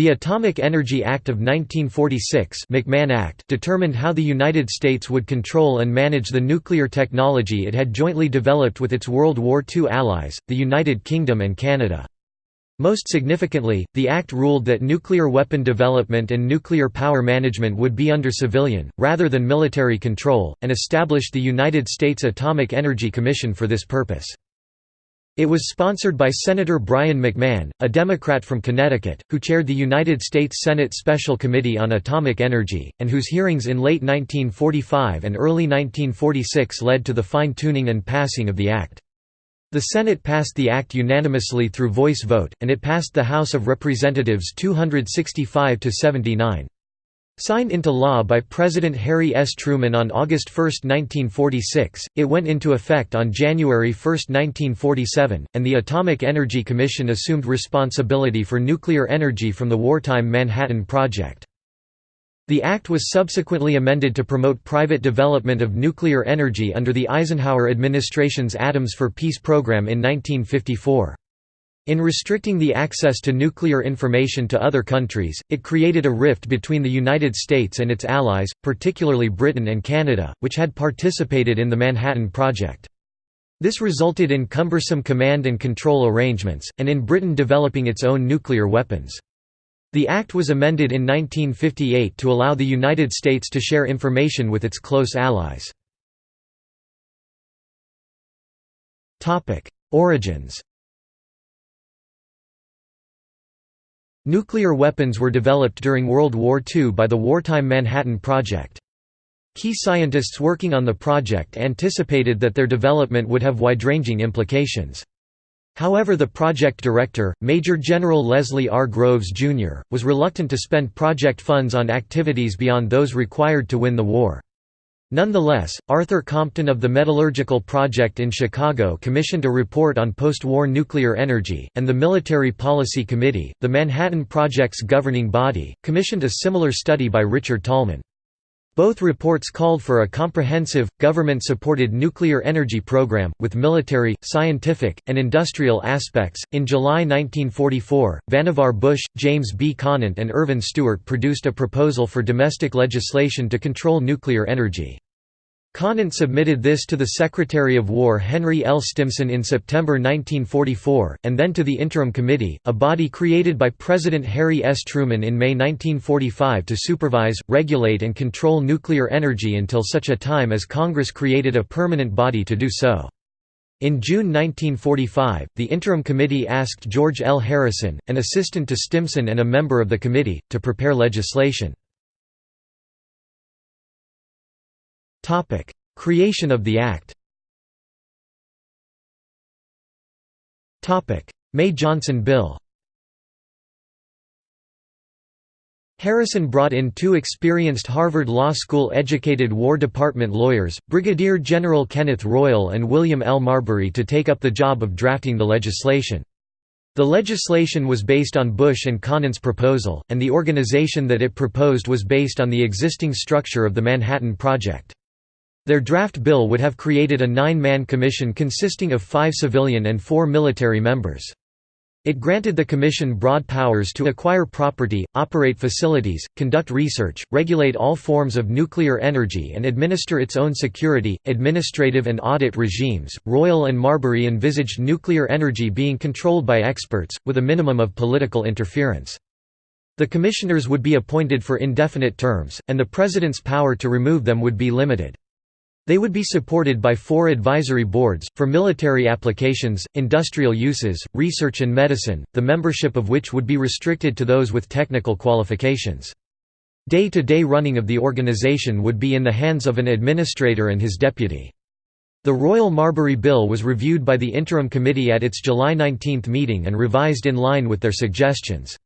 The Atomic Energy Act of 1946 McMahon Act determined how the United States would control and manage the nuclear technology it had jointly developed with its World War II allies, the United Kingdom and Canada. Most significantly, the Act ruled that nuclear weapon development and nuclear power management would be under civilian, rather than military control, and established the United States Atomic Energy Commission for this purpose. It was sponsored by Senator Brien McMahon, a Democrat from Connecticut, who chaired the United States Senate Special Committee on Atomic Energy, and whose hearings in late 1945 and early 1946 led to the fine-tuning and passing of the Act. The Senate passed the act unanimously through voice vote, and it passed the House of Representatives 265 to 79. Signed into law by President Harry S. Truman on August 1, 1946, it went into effect on January 1, 1947, and the Atomic Energy Commission assumed responsibility for nuclear energy from the wartime Manhattan Project. The act was subsequently amended to promote private development of nuclear energy under the Eisenhower administration's Atoms for Peace program in 1954. In restricting the access to nuclear information to other countries, it created a rift between the United States and its allies, particularly Britain and Canada, which had participated in the Manhattan Project. This resulted in cumbersome command and control arrangements, and in Britain developing its own nuclear weapons. The act was amended in 1958 to allow the United States to share information with its close allies. Origins Nuclear weapons were developed during World War II by the wartime Manhattan Project. Key scientists working on the project anticipated that their development would have wide-ranging implications. However the project director, Major General Leslie R. Groves, Jr., was reluctant to spend project funds on activities beyond those required to win the war. Nonetheless, Arthur Compton of the Metallurgical Project in Chicago commissioned a report on post-war nuclear energy, and the Military Policy Committee, the Manhattan Project's governing body, commissioned a similar study by Richard Tolman. Both reports called for a comprehensive, government-supported nuclear energy program, with military, scientific, and industrial aspects. In July 1944, Vannevar Bush, James B. Conant and Irvin Stewart produced a proposal for domestic legislation to control nuclear energy. Conant submitted this to the Secretary of War Henry L. Stimson in September 1944, and then to the Interim Committee, a body created by President Harry S. Truman in May 1945 to supervise, regulate and control nuclear energy until such a time as Congress created a permanent body to do so. In June 1945, the Interim Committee asked George L. Harrison, an assistant to Stimson and a member of the committee, to prepare legislation. Topic: Creation of the Act. Topic: May-Johnson Bill. Harrison brought in two experienced Harvard Law School-educated War Department lawyers, Brigadier General Kenneth Royall and William L. Marbury to take up the job of drafting the legislation. The legislation was based on Bush and Conant's proposal, and the organization that it proposed was based on the existing structure of the Manhattan Project. Their draft bill would have created a nine-man commission consisting of five civilian and four military members. It granted the Commission broad powers to acquire property, operate facilities, conduct research, regulate all forms of nuclear energy, and administer its own security, administrative, and audit regimes. Royall and Marbury envisaged nuclear energy being controlled by experts, with a minimum of political interference. The commissioners would be appointed for indefinite terms, and the President's power to remove them would be limited. They would be supported by four advisory boards, for military applications, industrial uses, research and medicine, the membership of which would be restricted to those with technical qualifications. Day-to-day -day running of the organization would be in the hands of an administrator and his deputy. The Royall Marbury Bill was reviewed by the Interim Committee at its July 19 meeting and revised in line with their suggestions.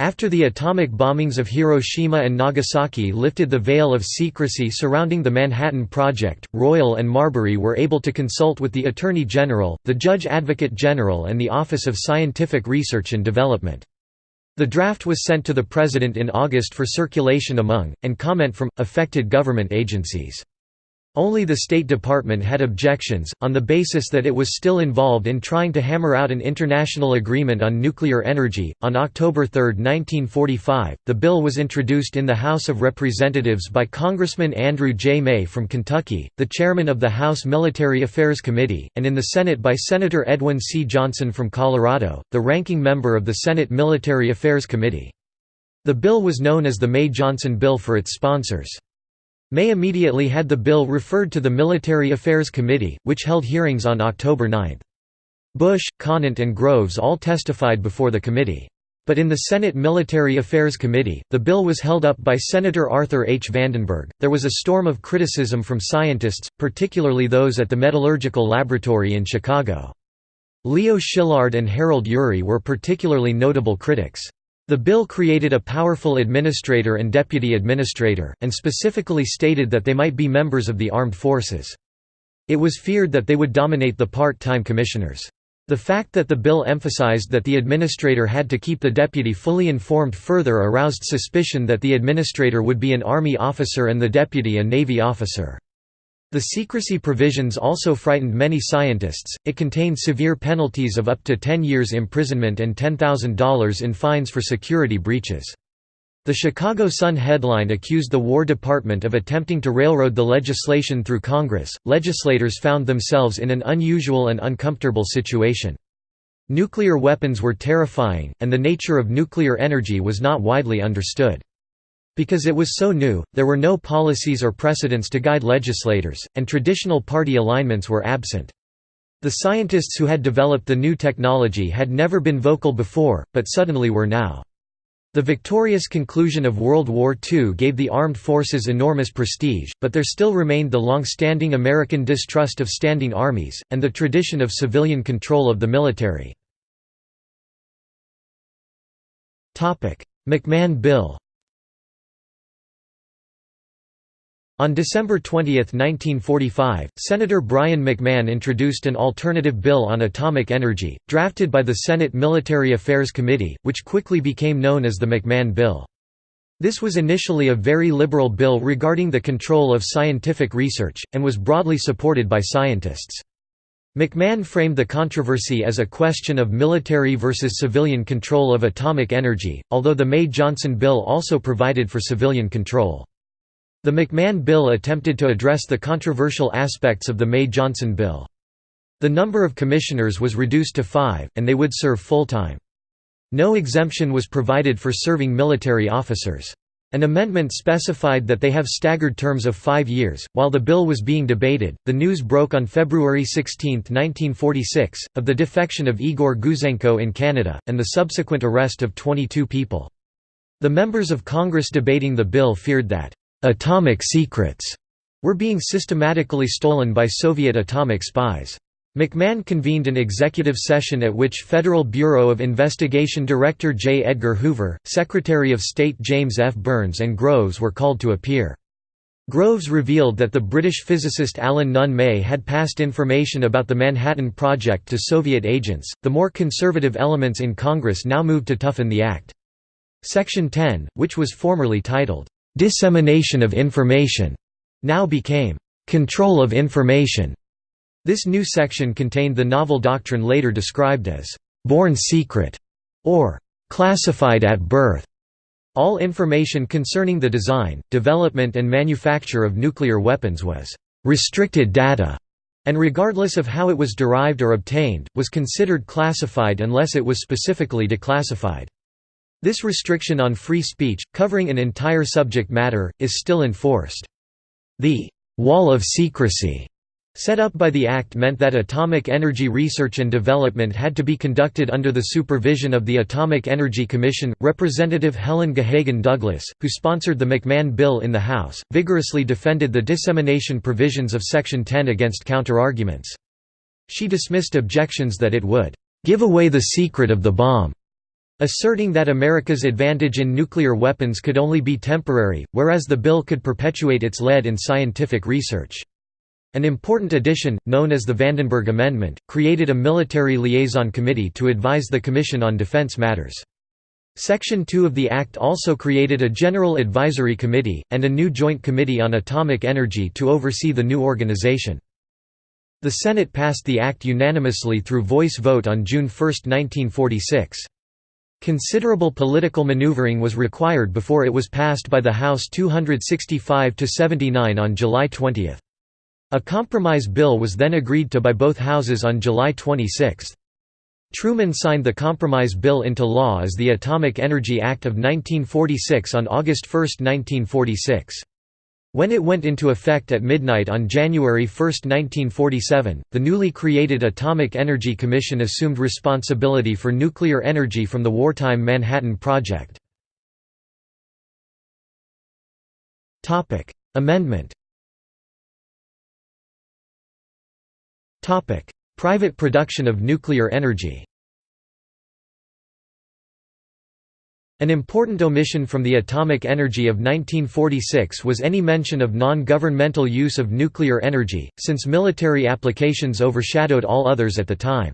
After the atomic bombings of Hiroshima and Nagasaki lifted the veil of secrecy surrounding the Manhattan Project, Royall and Marbury were able to consult with the Attorney General, the Judge Advocate General and the Office of Scientific Research and Development. The draft was sent to the President in August for circulation among, and comment from, affected government agencies. Only the State Department had objections, on the basis that it was still involved in trying to hammer out an international agreement on nuclear energy. On October 3, 1945, the bill was introduced in the House of Representatives by Congressman Andrew J. May from Kentucky, the chairman of the House Military Affairs Committee, and in the Senate by Senator Edwin C. Johnson from Colorado, the ranking member of the Senate Military Affairs Committee. The bill was known as the May-Johnson Bill for its sponsors. May immediately had the bill referred to the Military Affairs Committee, which held hearings on October 9. Bush, Conant and Groves all testified before the committee. But in the Senate Military Affairs Committee, the bill was held up by Senator Arthur H. Vandenberg. There was a storm of criticism from scientists, particularly those at the Metallurgical Laboratory in Chicago. Leo Szilard and Harold Urey were particularly notable critics. The bill created a powerful administrator and deputy administrator, and specifically stated that they might be members of the armed forces. It was feared that they would dominate the part-time commissioners. The fact that the bill emphasized that the administrator had to keep the deputy fully informed further aroused suspicion that the administrator would be an Army officer and the deputy a Navy officer. The secrecy provisions also frightened many scientists, it contained severe penalties of up to 10 years imprisonment and $10,000 in fines for security breaches. The Chicago Sun headline accused the War Department of attempting to railroad the legislation through Congress. Legislators found themselves in an unusual and uncomfortable situation. Nuclear weapons were terrifying, and the nature of nuclear energy was not widely understood. Because it was so new, there were no policies or precedents to guide legislators, and traditional party alignments were absent. The scientists who had developed the new technology had never been vocal before, but suddenly were now. The victorious conclusion of World War II gave the armed forces enormous prestige, but there still remained the long-standing American distrust of standing armies, and the tradition of civilian control of the military. McMahon Bill On December 20, 1945, Senator Brien McMahon introduced an alternative bill on atomic energy, drafted by the Senate Military Affairs Committee, which quickly became known as the McMahon Bill. This was initially a very liberal bill regarding the control of scientific research, and was broadly supported by scientists. McMahon framed the controversy as a question of military versus civilian control of atomic energy, although the May-Johnson bill also provided for civilian control. The McMahon bill attempted to address the controversial aspects of the May-Johnson bill. The number of commissioners was reduced to five, and they would serve full-time. No exemption was provided for serving military officers. An amendment specified that they have staggered terms of five years. While the bill was being debated, the news broke on February 16, 1946, of the defection of Igor Gouzenko in Canada, and the subsequent arrest of 22 people. The members of Congress debating the bill feared that atomic secrets were being systematically stolen by Soviet atomic spies. McMahon convened an executive session at which Federal Bureau of Investigation Director J. Edgar Hoover, Secretary of State James F. Byrnes and Groves were called to appear. Groves revealed that the British physicist Alan Nunn May had passed information about the Manhattan Project to Soviet agents. The more conservative elements in Congress now moved to toughen the act. Section 10, which was formerly titled, Dissemination of information now became control of information. This new section contained the novel doctrine later described as born secret or classified at birth. All information concerning the design, development and manufacture of nuclear weapons was restricted data and regardless of how it was derived or obtained, was considered classified unless it was specifically declassified. This restriction on free speech, covering an entire subject matter, is still enforced. The «wall of secrecy» set up by the Act meant that atomic energy research and development had to be conducted under the supervision of the Atomic Energy Commission. Representative Helen Gahagan Douglas, who sponsored the McMahon bill in the House, vigorously defended the dissemination provisions of Section 10 against counterarguments. She dismissed objections that it would give away the secret of the bomb asserting that America's advantage in nuclear weapons could only be temporary, whereas the bill could perpetuate its lead in scientific research. An important addition, known as the Vandenberg Amendment, created a military liaison committee to advise the Commission on defense matters. Section 2 of the Act also created a General Advisory Committee, and a new Joint Committee on Atomic Energy to oversee the new organization. The Senate passed the Act unanimously through voice vote on June 1, 1946. Considerable political maneuvering was required before it was passed by the House 265–79 on July 20. A compromise bill was then agreed to by both houses on July 26. Truman signed the Compromise Bill into law as the Atomic Energy Act of 1946 on August 1, 1946. When it went into effect at midnight on January 1, 1947, the newly created Atomic Energy Commission assumed responsibility for nuclear energy from the wartime Manhattan Project. Amendment Private production of nuclear energy An important omission from the atomic energy of 1946 was any mention of non-governmental use of nuclear energy, since military applications overshadowed all others at the time.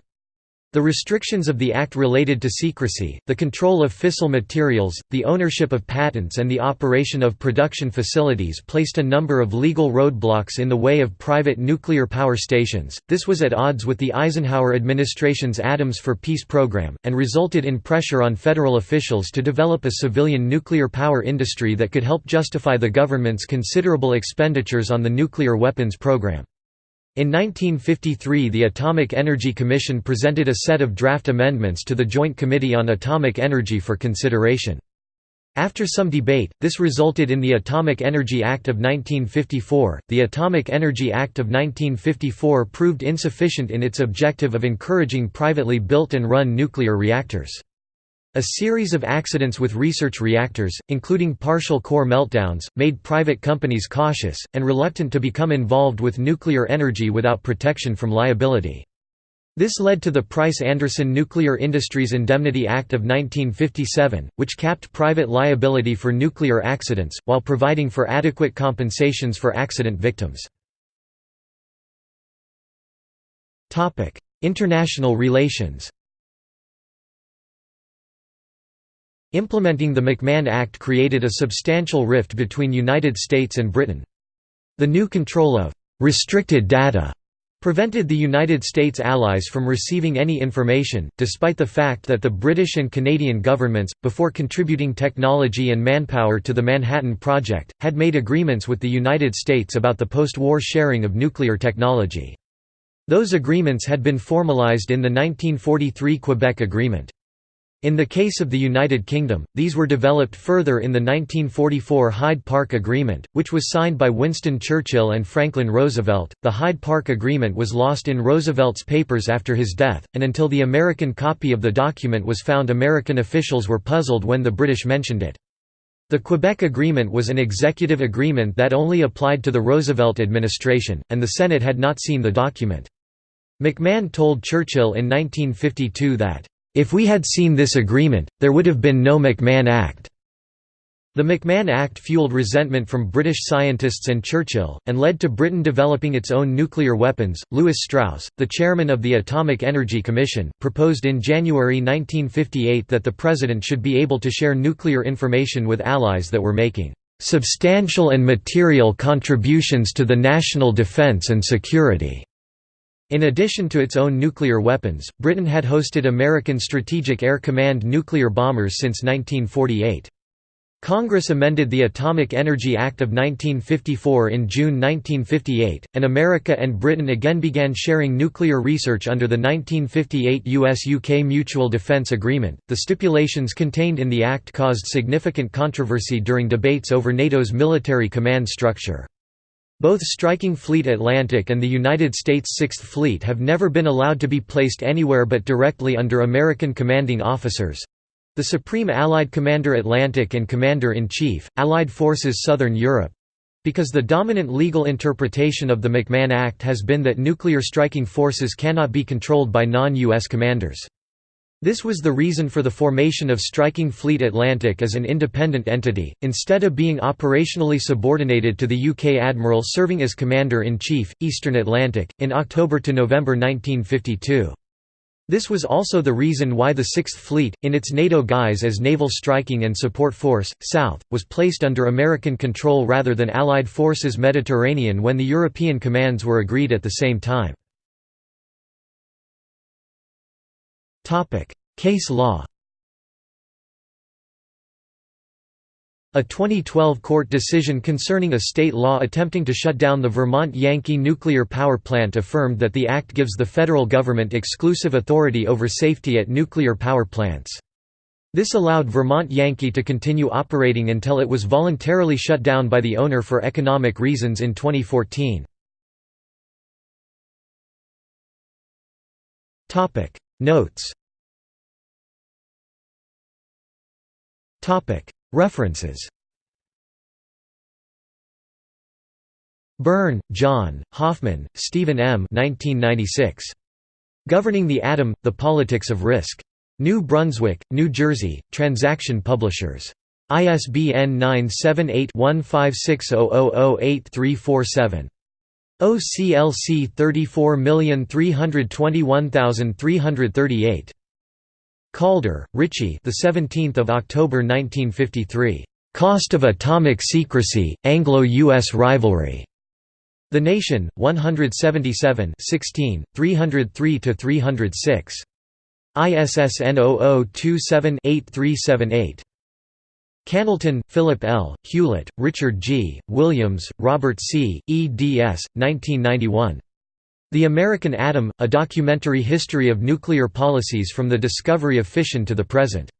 The restrictions of the Act related to secrecy, the control of fissile materials, the ownership of patents and the operation of production facilities placed a number of legal roadblocks in the way of private nuclear power stations. This was at odds with the Eisenhower administration's Atoms for Peace program, and resulted in pressure on federal officials to develop a civilian nuclear power industry that could help justify the government's considerable expenditures on the nuclear weapons program. In 1953 the Atomic Energy Commission presented a set of draft amendments to the Joint Committee on Atomic Energy for consideration. After some debate, this resulted in the Atomic Energy Act of 1954. The Atomic Energy Act of 1954 proved insufficient in its objective of encouraging privately built and run nuclear reactors. A series of accidents with research reactors, including partial core meltdowns, made private companies cautious, and reluctant to become involved with nuclear energy without protection from liability. This led to the Price-Anderson Nuclear Industries Indemnity Act of 1957, which capped private liability for nuclear accidents, while providing for adequate compensations for accident victims. International relations Implementing the McMahon Act created a substantial rift between the United States and Britain. The new control of «restricted data» prevented the United States allies from receiving any information, despite the fact that the British and Canadian governments, before contributing technology and manpower to the Manhattan Project, had made agreements with the United States about the post-war sharing of nuclear technology. Those agreements had been formalized in the 1943 Quebec Agreement. In the case of the United Kingdom, these were developed further in the 1944 Hyde Park Agreement, which was signed by Winston Churchill and Franklin Roosevelt. The Hyde Park Agreement was lost in Roosevelt's papers after his death, and until the American copy of the document was found, American officials were puzzled when the British mentioned it. The Quebec Agreement was an executive agreement that only applied to the Roosevelt administration, and the Senate had not seen the document. McMahon told Churchill in 1952 that if we had seen this agreement, there would have been no McMahon Act. The McMahon Act fueled resentment from British scientists and Churchill, and led to Britain developing its own nuclear weapons. Lewis Strauss, the chairman of the Atomic Energy Commission, proposed in January 1958 that the President should be able to share nuclear information with allies that were making substantial and material contributions to the national defense and security. In addition to its own nuclear weapons, Britain had hosted American Strategic Air Command nuclear bombers since 1948. Congress amended the Atomic Energy Act of 1954 in June 1958, and America and Britain again began sharing nuclear research under the 1958 US-UK Mutual Defence Agreement. The stipulations contained in the act caused significant controversy during debates over NATO's military command structure. Both Striking Fleet Atlantic and the United States Sixth Fleet have never been allowed to be placed anywhere but directly under American commanding officers—the Supreme Allied Commander Atlantic and Commander-in-Chief, Allied Forces Southern Europe—because the dominant legal interpretation of the McMahon Act has been that nuclear striking forces cannot be controlled by non-U.S. commanders. This was the reason for the formation of Striking Fleet Atlantic as an independent entity, instead of being operationally subordinated to the UK Admiral serving as Commander-in-Chief, Eastern Atlantic, in October to November 1952. This was also the reason why the Sixth Fleet, in its NATO guise as Naval Striking and Support Force, South, was placed under American control rather than Allied forces Mediterranean when the European commands were agreed at the same time. Case law A 2012 court decision concerning a state law attempting to shut down the Vermont Yankee nuclear power plant affirmed that the act gives the federal government exclusive authority over safety at nuclear power plants. This allowed Vermont Yankee to continue operating until it was voluntarily shut down by the owner for economic reasons in 2014. Notes References Byrne, John, Hoffman, Stephen M. 1996. Governing the Atom, The Politics of Risk. New Brunswick, New Jersey, Transaction Publishers. ISBN 978-1560008347. OCLC 34321338. Calder, Ritchie. The 17th of October 1953. Cost of Atomic Secrecy: Anglo-U.S. Rivalry. The Nation, 177 16, 303–306. ISSN 0027-8378. Cantelon, Philip L., Hewlett, Richard G., Williams, Robert C., eds. 1991. The American Atom, A Documentary History of Nuclear Policies from the Discovery of Fission to the Present.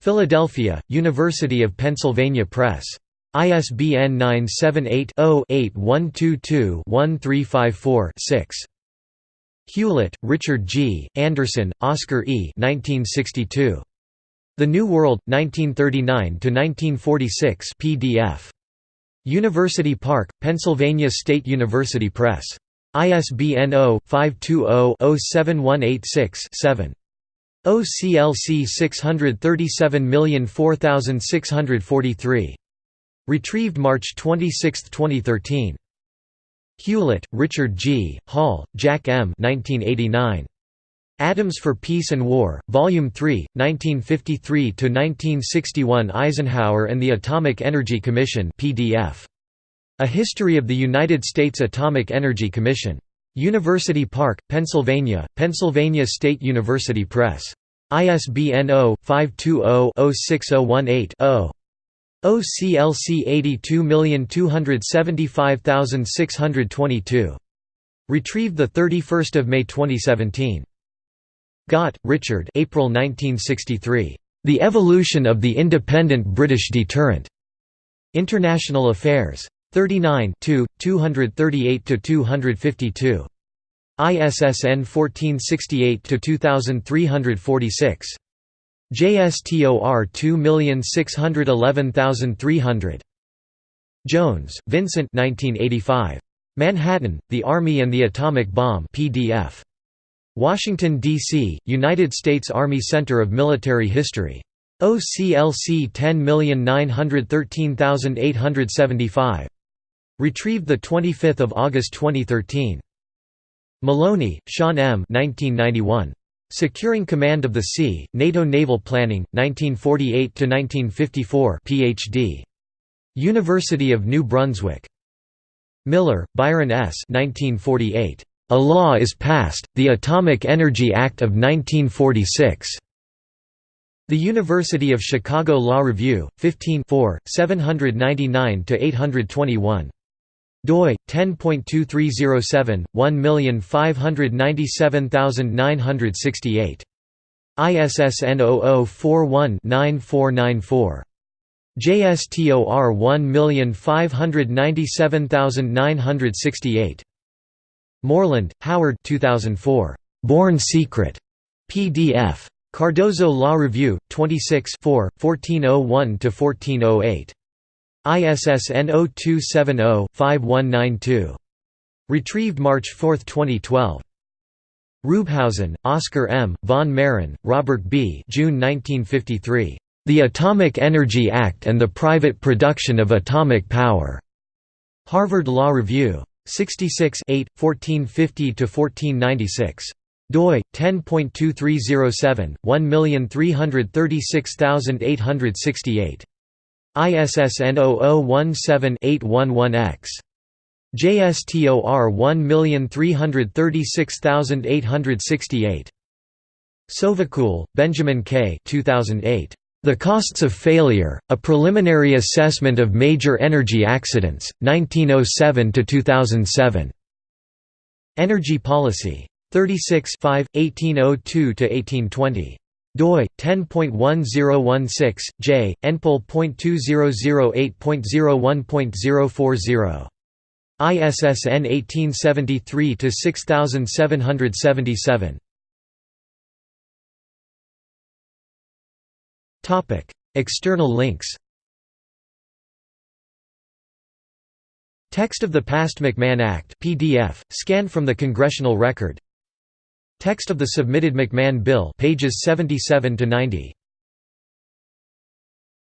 Philadelphia, University of Pennsylvania Press. ISBN 978-0-8122-1354-6. Hewlett, Richard G., Anderson, Oscar E. 1962. The New World, 1939–1946 PDF. University Park, Pennsylvania State University Press. ISBN 0-520-07186-7. OCLC 637004643. Retrieved March 26, 2013. Hewlett, Richard G., Holl, Jack M. 1989. Atoms for Peace and War, Volume 3, 1953–1961 Eisenhower and the Atomic Energy Commission PDF. A History of the United States Atomic Energy Commission. University Park, Pennsylvania, Pennsylvania State University Press. ISBN 0-520-06018-0. OCLC 82275622. Retrieved 31 May 2017. Gott, Richard April 1963. The Evolution of the Independent British Deterrent. International Affairs. 39 238–252. ISSN 1468–2346. JSTOR 2611300. Jones, Vincent 1985. Manhattan, The Army and the Atomic Bomb PDF. Washington, D.C., United States Army Center of Military History. OCLC 10913875. Retrieved 25 August 2013. Maloney, Sean M. 1991. Securing Command of the Sea, NATO Naval Planning, 1948–1954 Ph.D. University of New Brunswick. Miller, Byron S. 1948. A Law is Passed, the Atomic Energy Act of 1946. The University of Chicago Law Review, 15 799–821 doi 10.2307 1597968 ISSN 0041-9494 JSTOR 1597968 Morland, Howard 2004 Born Secret PDF Cardozo Law Review 26 4 1401–1408. ISSN 0270-5192. Retrieved March 4, 2012. Ruebhausen, Oscar M., von Mehren, Robert B. June 1953. The Atomic Energy Act and the Private Production of Atomic Power. Harvard Law Review. 66 8, 1450–1496. doi 10.2307 1336868 ISSN 0017-811X. JSTOR 1336868. Sovacool, Benjamin K. 2008. The Costs of Failure, A Preliminary Assessment of Major Energy Accidents, 1907–2007. Energy Policy. 36 1802–1820 doi 10.1016 j npol.2008.01.040 ISSN 1873 to 6777 External links Text of the Passed McMahon Act PDF scanned from the Congressional Record. Text of the submitted McMahon bill pages 77 to 90